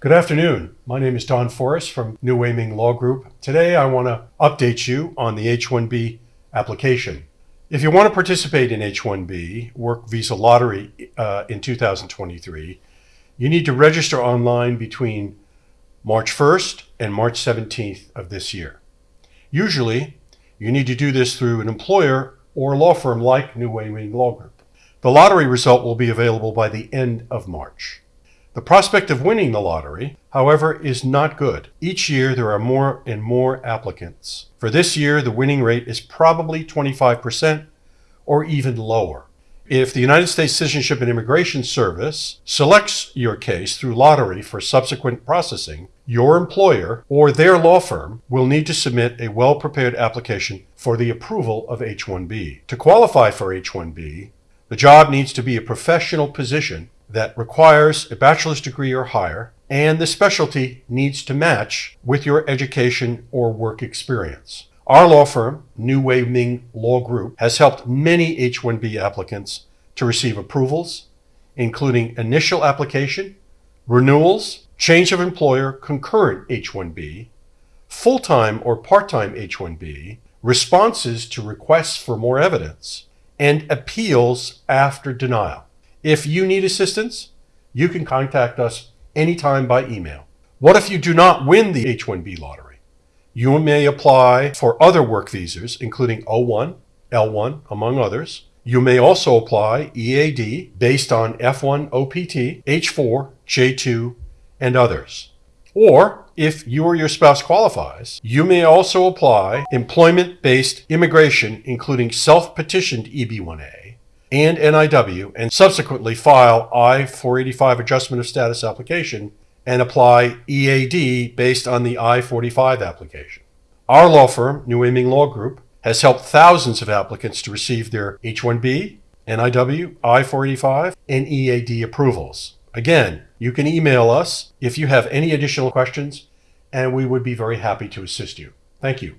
Good afternoon. My name is Don Forrest from New Wei-Ming Law Group. Today I want to update you on the H-1B application. If you want to participate in H-1B Work Visa Lottery uh, in 2023, you need to register online between March 1st and March 17th of this year. Usually, you need to do this through an employer or law firm like New Wei-Ming Law Group. The lottery result will be available by the end of March. The prospect of winning the lottery, however, is not good. Each year there are more and more applicants. For this year, the winning rate is probably 25% or even lower. If the United States Citizenship and Immigration Service selects your case through lottery for subsequent processing, your employer or their law firm will need to submit a well-prepared application for the approval of H-1B. To qualify for H-1B, the job needs to be a professional position that requires a bachelor's degree or higher, and the specialty needs to match with your education or work experience. Our law firm, New Wei-Ming Law Group, has helped many H-1B applicants to receive approvals, including initial application, renewals, change of employer, concurrent H-1B, full-time or part-time H-1B, responses to requests for more evidence, and appeals after denial. If you need assistance, you can contact us anytime by email. What if you do not win the H-1B lottery? You may apply for other work visas, including O1, L1, among others. You may also apply EAD based on F1 OPT, H4, J2, and others. Or if you or your spouse qualifies, you may also apply employment-based immigration, including self-petitioned EB-1A, and NIW and subsequently file I-485 adjustment of status application and apply EAD based on the I-45 application. Our law firm, New Wei-Ming Law Group, has helped thousands of applicants to receive their H-1B, NIW, I-485, and EAD approvals. Again, you can email us if you have any additional questions, and we would be very happy to assist you. Thank you.